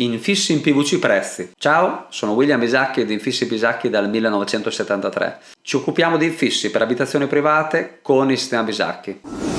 Infissi in PVC prezzi. Ciao, sono William Bisacchi di Infissi Bisacchi dal 1973. Ci occupiamo di infissi per abitazioni private con il sistema Bisacchi.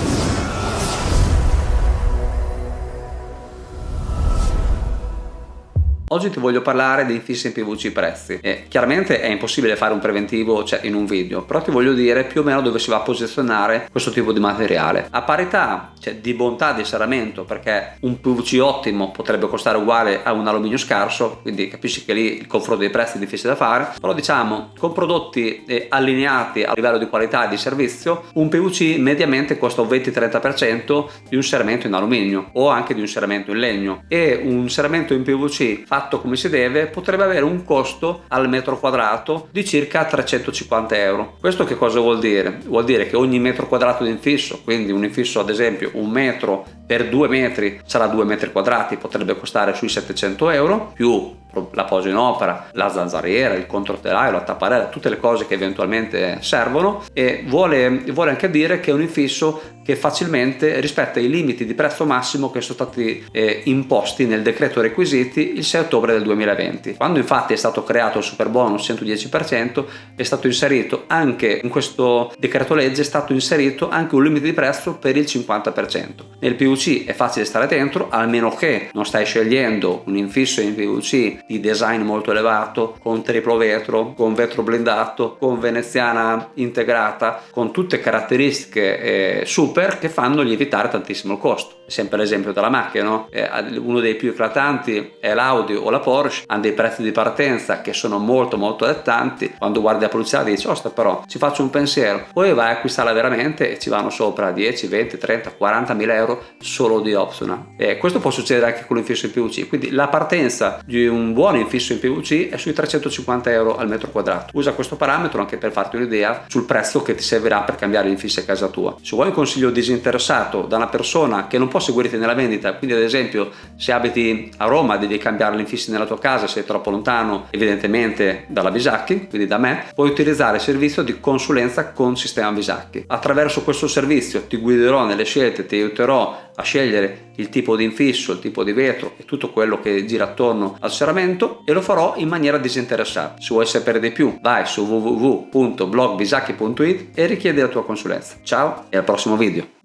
Oggi ti voglio parlare di infissi in PVC prezzi. E chiaramente è impossibile fare un preventivo cioè, in un video però ti voglio dire più o meno dove si va a posizionare questo tipo di materiale. A parità cioè, di bontà di serramento perché un PVC ottimo potrebbe costare uguale a un alluminio scarso quindi capisci che lì il confronto dei prezzi è difficile da fare però diciamo con prodotti eh, allineati a livello di qualità e di servizio un PVC mediamente costa un 20-30% di un serramento in alluminio o anche di un serramento in legno. E un serramento in PVC fatto fatto come si deve potrebbe avere un costo al metro quadrato di circa 350 euro questo che cosa vuol dire? vuol dire che ogni metro quadrato di infisso quindi un infisso ad esempio un metro per due metri sarà due metri quadrati potrebbe costare sui 700 euro più la posa in opera, la zanzariera, il controtelaio, la tapparella, tutte le cose che eventualmente servono e vuole, vuole anche dire che è un infisso che facilmente rispetta i limiti di prezzo massimo che sono stati eh, imposti nel decreto requisiti il 6 ottobre del 2020. Quando infatti è stato creato il super bonus 110% è stato inserito anche in questo decreto legge è stato inserito anche un limite di prezzo per il 50%. Nel PVC è facile stare dentro almeno che non stai scegliendo un infisso in PVC di design molto elevato, con triplo vetro, con vetro blindato, con veneziana integrata, con tutte caratteristiche eh, super che fanno lievitare tantissimo il costo. Sempre l'esempio della macchina, no? eh, uno dei più eclatanti è l'Audi o la Porsche, hanno dei prezzi di partenza che sono molto molto allettanti, quando guardi la pubblicità dici, osta però ci faccio un pensiero, poi vai a acquistarla veramente e ci vanno sopra 10, 20, 30, 40 mila euro solo di optional. E questo può succedere anche con l'infisso in PVC, quindi la partenza di un buono infisso in PVC è sui 350 euro al metro quadrato. Usa questo parametro anche per farti un'idea sul prezzo che ti servirà per cambiare l'infisso a casa tua. Se vuoi un consiglio disinteressato da una persona che non può seguirti nella vendita, quindi ad esempio se abiti a Roma devi cambiare l'infisso nella tua casa, sei troppo lontano evidentemente dalla Bisacchi, quindi da me, puoi utilizzare il servizio di consulenza con sistema Bisacchi. Attraverso questo servizio ti guiderò nelle scelte, ti aiuterò a scegliere il tipo di infisso, il tipo di vetro e tutto quello che gira attorno al serramento e lo farò in maniera disinteressata. Se vuoi sapere di più vai su www.blogbisacchi.it e richiedi la tua consulenza. Ciao e al prossimo video!